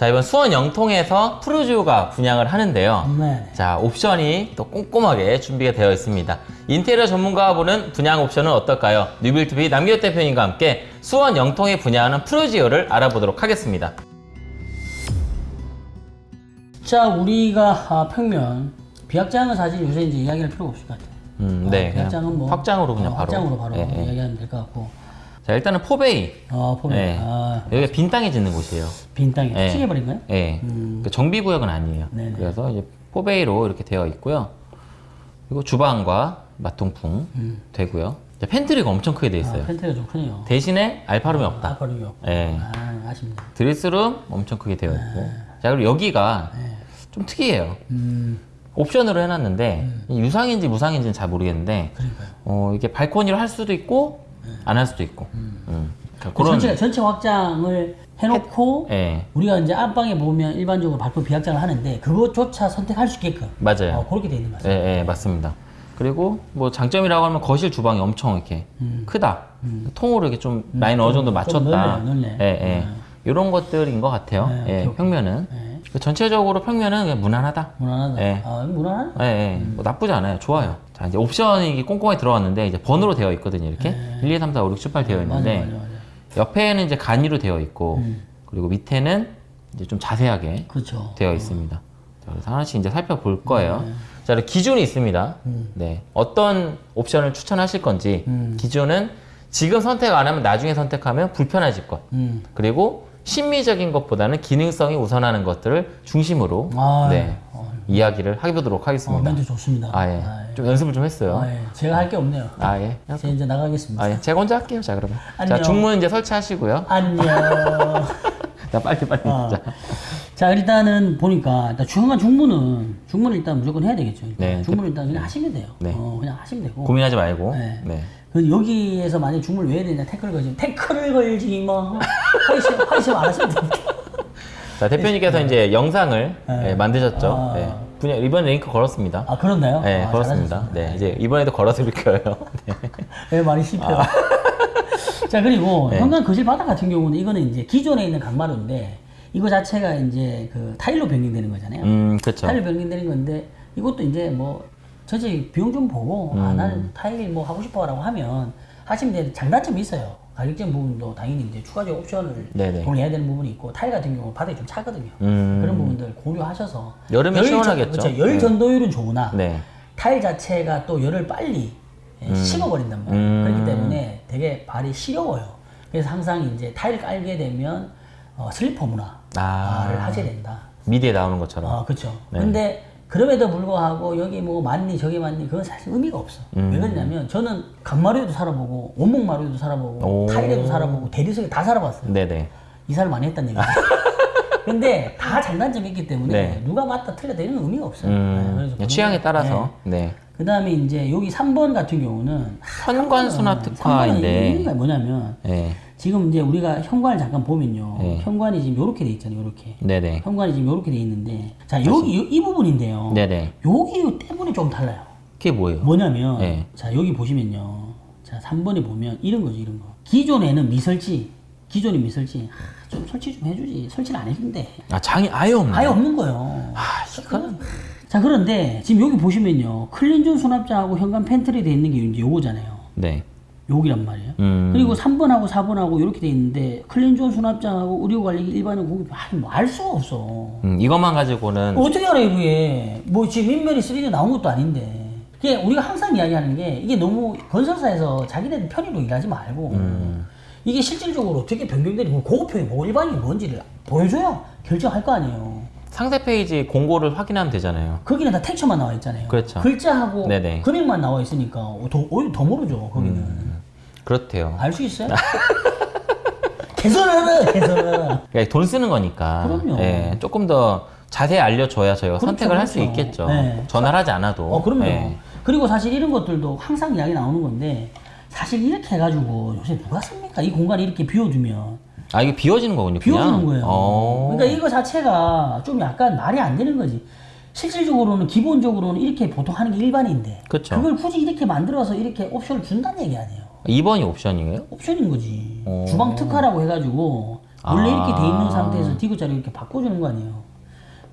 자 이번 수원 영통에서 푸르지오가 분양을 하는데요. 네. 자 옵션이 또 꼼꼼하게 준비가 되어 있습니다. 인테리어 전문가가 보는 분양 옵션은 어떨까요? 뉴빌투비 남기호 대표님과 함께 수원 영통에 분양하는 푸르지오를 알아보도록 하겠습니다. 자, 우리가 아, 평면 비확장은 사실 요새 이제 이야기할 필요가 없을 것 같아요. 음, 어, 네, 그냥 비확장은 뭐 확장으로 그냥 어, 바로. 확장으로 바로 예, 예. 이야기하면 될 것 같고. 자 일단은 포베이. 어, 보면 네. 아, 여기가 빈 땅에 짓는 곳이에요. 빈 땅에 예. 재개발인가요? 예. 그 정비 구역은 아니에요. 음. 네네. 그래서 이제 포베이로 이렇게 되어 있고요. 그리고 주방과 맞통풍 되고요. 이제 pantry가 엄청 크게 되어 음. 아, 있어요. pantry가 좀 크네요. 대신에 alpha room이 없다. alpha room이 없고. 예. 아, 아쉽네. dress room dress room 엄청 크게 되어 있고. 자 그리고 여기가 좀 특이해요. 음, 옵션으로 해놨는데 이 유상인지 무상인지는 잘 모르겠는데 그러니까요. 어, 이게 발코니로 할 수도 있고 안 할 수도 있고. 음. 그러니까 그 전체 전체 확장을 해놓고 예. 우리가 이제 안방에 보면 일반적으로 발포 비확장을 하는데 그것조차 선택할 수 있게끔 맞아요. 어, 그렇게 돼 있는 것 예. 예, 맞습니다. 그리고 뭐 장점이라고 하면 거실 주방이 엄청 이렇게 크다. 통으로 이렇게 좀 라인 어느 정도 맞췄다. 넓네요, 넓네. 예, 예. 이런 것들인 것 같아요. 네, 예, 평면은. 네. 그 전체적으로 평면은 무난하다. 무난하다. 예. 아, 무난하네. 예, 예. 뭐 나쁘지 않아요. 좋아요. 자, 이제 옵션이 꼼꼼하게 들어갔는데 이제 번호로 되어 있거든요. 이렇게 1, 2, 3, 4, 5, 6, 7, 8 되어 네. 맞아, 있는데 맞아, 맞아. 옆에는 이제 간이로 되어 있고 음. 그리고 밑에는 이제 좀 자세하게 그렇죠. 되어 있습니다. 자, 그래서 하나씩 이제 살펴볼 거예요. 네. 자, 기준이 있습니다. 음. 네. 어떤 옵션을 추천하실 건지 기준은 지금 선택 안 하면 나중에 선택하면 불편해질 것. 음. 그리고 심미적인 것보다는 기능성이 우선하는 것들을 중심으로 아, 네, 어, 이야기를 해보도록 어, 하겠습니다. 멘트 좋습니다. 아, 예. 아, 예. 좀 연습을 좀 했어요. 아, 예. 제가 할 게 없네요. 아, 예. 제가 이제 나가겠습니다. 아, 예. 제가 혼자 할게요. 자, 그러면. 안녕. 자, 중문 이제 설치하시고요. 안녕. 자, 빨리, 빨리. 어. 자. 자 일단은 보니까 일단 중간 중문은 중문을 일단 무조건 해야 되겠죠. 일단. 네. 중문을 일단 그냥 하시면 돼요. 네. 어, 그냥 하시면 되고. 고민하지 말고. 네. 네. 그 여기에서 만약 중문을 왜 해야 되냐 태클을 걸지 태클을 걸지 뭐 하이심 하이심 안 하시면 됩니다. 자, 대표님께서 이제 영상을 네. 예, 만드셨죠. 아. 네. 분야, 이번에 링크 걸었습니다. 아 그렇나요? 네, 아, 걸었습니다. 네, 이제 이번에도 걸어드릴 거예요. 네. 네, 많이 씹혀요. 자 그리고 아. 네. 현관 거실 바닥 같은 경우는 이거는 이제 기존에 있는 강마루인데 이거 자체가 이제 그 타일로 변경되는 거잖아요. 음, 그쵸. 타일 변경되는 건데 이것도 이제 뭐 전체 비용 좀 보고 음. 아 나는 타일 뭐 하고 싶어라고 하면 하시면 되는 장단점이 있어요. 가격적인 부분도 당연히 이제 추가적 옵션을 네네. 고려해야 되는 부분이 있고 타일 같은 경우 바닥이 좀 차거든요. 음. 그런 부분들 고려하셔서 여름에 열 시원하겠죠. 전, 그렇죠. 열 네. 전도율은 좋으나 네. 타일 자체가 또 열을 빨리 예, 식어버린단 말이에요. 음. 그렇기 때문에 되게 발이 시려워요. 그래서 항상 이제 타일 깔게 되면 어, 슬리퍼 문화를 아. 하셔야 된다. 미디에 나오는 것처럼. 아, 그렇죠. 네. 근데 그럼에도 불구하고 여기 뭐 맞니 저기 맞니 그건 사실 의미가 없어. 음. 왜 그러냐면 저는 강마루에도 살아보고 원목 마루에도 살아보고 오. 타일에도 살아보고 대리석에 다 살아봤어요. 네네. 이사를 많이 했다는 얘기죠. 근데 다 장단점이 있기 때문에 네. 누가 맞다 틀렸다 이런 의미가 없어요. 네, 음, 그냥 취향에 따라서. 네. 그 다음에 이제 여기 3번 같은 경우는 현관 수납 특화인데. 뭐냐면 네. 지금 이제 우리가 현관을 잠깐 보면요. 네. 현관이 지금 이렇게 돼 있잖아요. 이렇게. 네네. 현관이 지금 이렇게 돼 있는데 자 여기 이, 이 부분인데요. 네네. 여기 때문에 좀 달라요. 그게 뭐예요? 뭐냐면 네. 자 여기 보시면요. 자 3번에 보면 이런 거죠. 이런 거. 기존에는 미설치 기존에 미설치 아, 좀 설치 좀 해주지. 설치를 안 해준대. 아, 장이 아예 없네. 아예 없는 거예요. 아, 이건. 자 그런데 지금 여기 보시면요. clean zone 수납장하고 현관 팬트리 돼 있는 게 이제 요거잖아요. 네. 여기란 말이에요. 음. 그리고 3번하고 4번하고 이렇게 돼 있는데 clean zone 수납장하고 의류관리 일반인 공급 뭐알 수가 없어. 음, 이것만 가지고는. 어떻게 알아요 그게? 뭐 지금 입면이 3D 나온 것도 아닌데. 그게 우리가 항상 이야기하는 게 이게 너무 건설사에서 자기네들 편의로 일하지 말고 음. 이게 실질적으로 어떻게 변경되는 거 고급형이 뭐 일반인이 뭔지를 보여줘야 결정할 거 아니에요. 상세 페이지 공고를 확인하면 되잖아요. 거기는 다 텍처만 나와 있잖아요. 그렇죠. 글자하고 네네. 금액만 나와 있으니까 더, 오히려 더 모르죠 거기는. 그렇대요. 알 수 있어요? 개선하라 개선하라. 그러니까 돈 쓰는 거니까. 그럼요. 예, 조금 더 자세히 알려줘야 저희가 그렇죠, 선택을 할수 그렇죠. 있겠죠. 네. 전화를 하지 않아도. 어, 그럼요. 예. 그리고 사실 이런 것들도 항상 이야기 나오는 건데, 사실 이렇게 해가지고 요새 누가 씁니까? 이 공간이 이렇게 비워주면. 아, 이게 비워지는 거군요. 그냥? 비워주는 거예요. 어. 그러니까 이거 자체가 좀 약간 말이 안 되는 거지. 실질적으로는, 기본적으로는 이렇게 보통 하는 게 일반인데. 그쵸. 그걸 굳이 이렇게 만들어서 이렇게 옵션을 준다는 얘기 아니에요. 2번이 옵션이에요? 옵션인 거지. 어. 주방 특화라고 해가지고, 원래 아. 이렇게 돼 있는 상태에서 디귿자를 이렇게 바꿔주는 거 아니에요.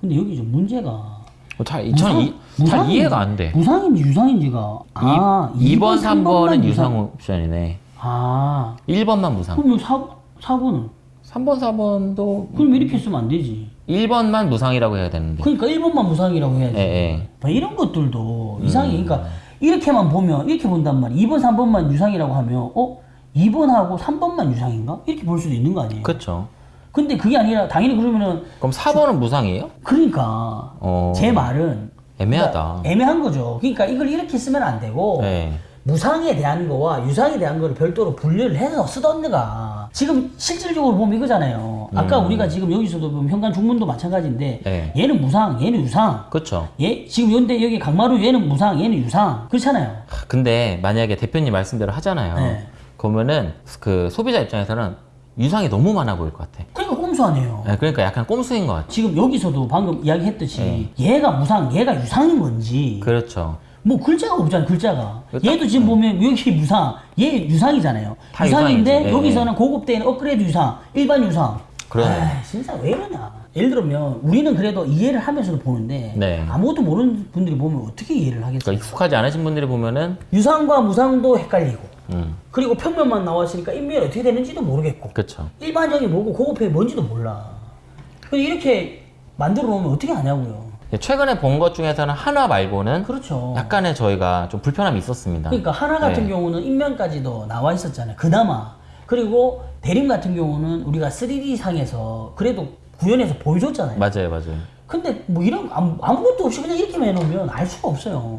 근데 여기 좀 문제가 어, 잘, 저는 이, 잘 무상인지- 이해가 안 돼. 무상인지 유상인지가 아 2 번, 3번은 3번만 유상 옵션이네. 아 1번만 무상. 그럼 여기 4, 4번은 3번, 4번도 그럼 이렇게 쓰면 안 되지. 1번만 무상이라고 해야 되는데. 그러니까 1번만 무상이라고 해야지. 예, 예. 뭐 이런 것들도 음. 이상해. 그러니까 이렇게만 보면 이렇게 본단 말이야. 2번, 3번만 유상이라고 하면 어? 2번하고 3번만 유상인가? 이렇게 볼 수도 있는 거 아니에요? 그쵸. 근데 그게 아니라 당연히 그러면은 그럼 4번은 무상이에요? 그러니까 어. 제 말은 애매하다. 뭐 애매한 거죠. 그러니까 이걸 이렇게 쓰면 안 되고 네. 무상에 대한 거와 유상에 대한 거를 별도로 분류를 해서 쓰던가 지금 실질적으로 보면 이거잖아요. 아까 우리가 지금 여기서도 보면 현관 중문도 마찬가지인데 음. 네. 얘는 무상, 얘는 유상. 그쵸. 얘 지금 연대 여기 강마루 얘는 무상, 얘는 유상. 그렇잖아요. 하, 근데 만약에 대표님 말씀대로 하잖아요. 네. 그러면은 그 소비자 입장에서는 유상이 너무 많아 보일 것 같아. 그러니까 꼼수하네요. 네, 그러니까 약간 꼼수인 것 같아. 지금 여기서도 방금 이야기했듯이 네. 얘가 무상, 얘가 유상인 건지 그렇죠. 뭐 글자가 없잖아요 글자가. 그거 얘도 지금 보면 여기 무상. 얘 유상이잖아요. 다 유상인데. 예, 여기서는 고급대는 업그레이드 유상 일반 유상. 그러네. 아, 진짜 왜 이러냐. 예를 들면 우리는 그래도 이해를 하면서도 보는데 네. 아무것도 모르는 분들이 보면 어떻게 이해를 하겠어요? 그러니까 익숙하지 않으신 분들이 보면은 유상과 무상도 헷갈리고. 음, 그리고 평면만 나왔으니까 인면이 어떻게 되는지도 모르겠고. 그쵸. 일반적인 뭐고 고급형이 뭔지도 몰라. 이렇게 만들어 놓으면 어떻게 하냐고요 최근에 본 것 중에서는 하나 말고는 그렇죠 약간의 저희가 좀 불편함이 있었습니다. 그러니까 하나 같은 네. 경우는 인면까지도 나와 있었잖아요. 그나마. 그리고 대림 같은 경우는 우리가 3D 상에서 그래도 구현해서 보여줬잖아요. 맞아요, 맞아요. 근데 뭐 이런 아무, 아무것도 없이 그냥 이렇게만 해놓으면 알 수가 없어요.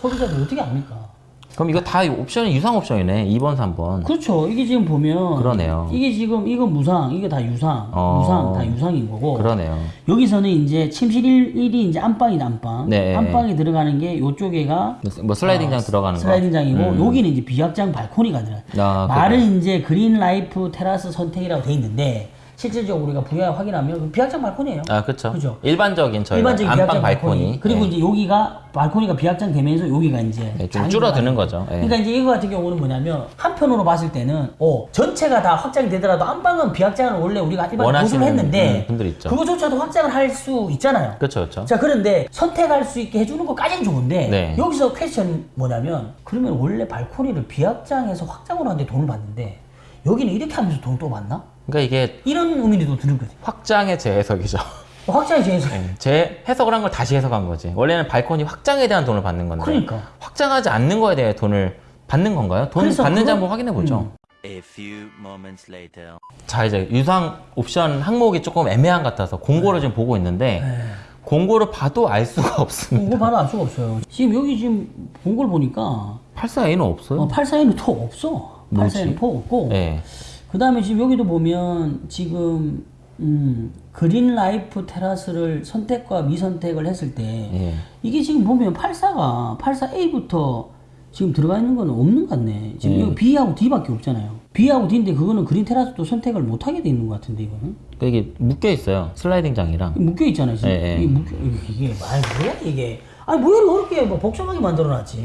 소비자들 어떻게 압니까? 그럼 이거 다 옵션이 유상 옵션이네. 2번, 3번. 그렇죠. 이게 지금 보면 그러네요. 이게 지금 이거 무상, 이게 다 유상, 어. 무상 다 유상인 거고. 그러네요. 여기서는 이제 침실 1이 이제 안방이다 안방. 네. 안방에 들어가는 게 요쪽에가 뭐 슬라이딩장 들어가는 거. 아, 슬라이딩장이고 음. 여기는 이제 비확장 발코니가 들어가. 아, 말은 이제 그린 라이프 테라스 선택이라고 돼 있는데 실질적으로 우리가 VI 확인하면 비확장 발코니예요. 아, 그쵸. 그죠. 일반적인 저희 일반적인 안방 비확장 발코니. 그리고 네. 이제 여기가 발코니가 비확장 되면서 여기가 이제 네, 좀 줄어드는 거죠. 예. 그러니까 이제 이거 같은 경우는 뭐냐면 한편으로 봤을 때는 어 전체가 다 확장이 되더라도 안방은 비확장을 원래 우리가 일반 보수를 했는데 음, 분들이 있죠. 그거조차도 확장을 할 수 있잖아요. 그쵸, 그쵸. 자 그런데 선택할 수 있게 해주는 것까지는 좋은데 네. 여기서 퀘스천 뭐냐면 그러면 원래 발코니를 비확장해서 확장으로 하는데 돈을 받는데 여기는 이렇게 하면서 돈을 또 받나? 그러니까 이게 이런 의미도 또 드는 거지 확장의 재해석이죠. 확장이 제일 네, 재 해석을 한 걸 다시 해석한 거지. 원래는 발코니 확장에 대한 돈을 받는 건데. 그러니까. 확장하지 않는 거에 대해 돈을 받는 건가요? 돈 받는지 그건- 한번 확인해 보죠. 음. A few moments later. 자 이제 유상 옵션 항목이 조금 애매한 것 같아서 공고를 지금 보고 있는데 네. 공고를 봐도 알 수가 없습니다. 이거 바로 알 수가 없어요 지금 여기 지금 본걸 보니까 84A는 없어요. 어, 84에는 톡 없어 뭐지? 84에는 톡 없고 네. 그 다음에 지금 여기도 보면 지금 음, 그린 라이프 테라스를 선택과 미선택을 했을 때 예. 이게 지금 보면 84가 84A부터 지금 들어가 있는 건 없는 것 같네. 지금 예. 여기 B하고 D밖에 없잖아요. B하고 D인데 그거는 그린 테라스도 선택을 못 하게 돼 있는 것 같은데 이거는 그러니까 이게 묶여 있어요. 슬라이딩 장이랑. 묶여 있잖아요. 지금 예, 예. 이게 묶여 이게 말 뭐야 이게? 아니 뭐야 이렇게 뭐 복잡하게 만들어 놨지?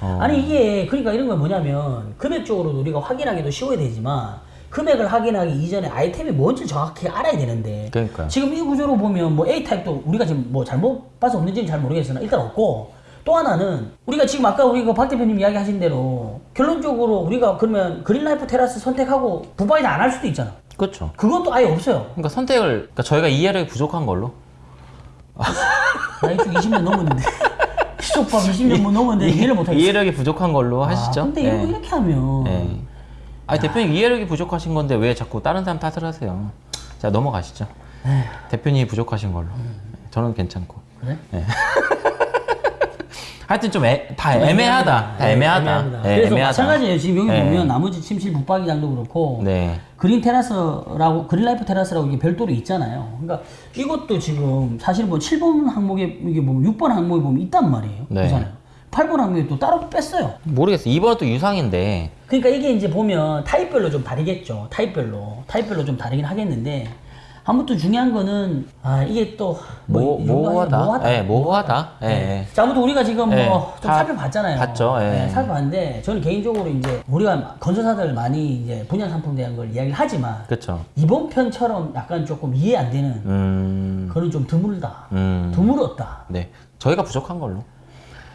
어. 아니 이게 그러니까 이런 건 뭐냐면 금액적으로도 우리가 확인하기도 쉬워야 되지만 금액을 확인하기 이전에 아이템이 뭔지 정확히 알아야 되는데 그러니까요. 지금 이 구조로 보면 뭐 A 타입도 우리가 지금 뭐 잘못 봐서 없는지는 잘 모르겠으나 일단 없고 또 하나는 우리가 지금 아까 우리 그박 대표님 이야기 하신 대로 결론적으로 우리가 그러면 그린라이프 테라스 선택하고 부바이드 안 할 수도 있잖아. 그렇죠. 그것도 아예 없어요. 그러니까 선택을 그러니까 저희가 이해력이 부족한 걸로. 나 이 쪽 20년 넘었는데 시족밥 20년 뭐 넘었는데 이해를 못하겠어. 이해력이 부족한 걸로 하시죠. 아, 근데 이거 예. 이렇게 하면 예. 아니 대표님 이해력이 부족하신 건데 왜 자꾸 다른 사람 탓을 하세요? 자 넘어가시죠. 대표님이 부족하신 걸로. 저는 괜찮고. 그래? 하여튼 좀 다 애매하다. 다 애매하다. 예, 그래서 애매하다. 마찬가지예요. 지금 여기 예. 보면 나머지 침실 붙박이장도 그렇고 네. 그린 테라스라고 그린라이프 테라스라고 이게 별도로 있잖아요. 그러니까 이것도 지금 사실 뭐 7번 항목에 이게 보면 6번 항목에 보면 있단 말이에요. 네. 그렇잖아요. 8번 항목에 또 따로 뺐어요. 모르겠어. 이번은 또 유상인데. 그러니까 이게 이제 보면 타입별로 좀 다르겠죠. 타입별로 타입별로 좀 다르긴 하겠는데 아무튼 중요한 거는 아 이게 또 모, 이 정도 하면 모호하다. 예, 모호하다. 예, 네. 예. 자, 아무튼 우리가 지금 예, 뭐좀다 살펴봤잖아요. 봤죠, 예. 네, 살펴봤는데 저는 개인적으로 이제 우리가 건설사들 많이 이제 분양 상품 대한 걸 이야기를 하지만 그쵸. 이번 편처럼 약간 조금 이해 안 되는 음, 그런 좀 드물다. 음. 드물었다. 네. 저희가 부족한 걸로.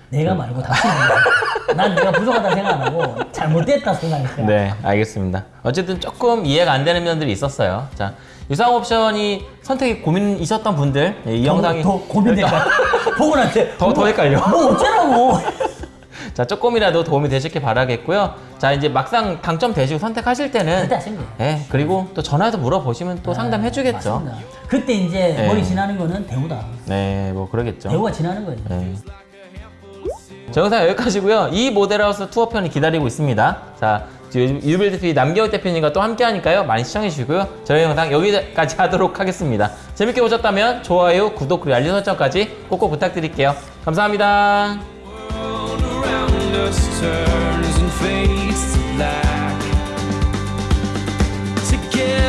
내가 말고 당신이. 난 내가 부족하다 생각 안 하고 잘못됐다 생각했어요. 네, 알겠습니다. 어쨌든 조금 이해가 안 되는 면들이 있었어요. 자, 유상 옵션이 선택이 고민 있었던 분들 예, 이 영상이 더 고민될까? 보고 나한테 더- 더 헷갈려. 뭐 어쩌라고? 자 조금이라도 도움이 되셨길 바라겠고요. 자 이제 막상 당첨되시고 선택하실 때는. 예 그리고 또 전화해서 물어보시면 또 상담해 주겠죠. 맞습니다. 그때 이제 네. 머리 지나는 거는 대우다. 네, 뭐 그러겠죠. 대우가 지나는 거지. 네. 저 영상 여기까지고요. 이 모델하우스 투어편이 기다리고 있습니다. 자, 유빌드 TV 남기혁 대표님과 또 함께 하니까요. 많이 시청해 주시고요. 저희 영상 여기까지 하도록 하겠습니다. 재밌게 보셨다면 좋아요, 구독, 그리고 알림 설정까지 꼭꼭 부탁드릴게요. 감사합니다. Yeah.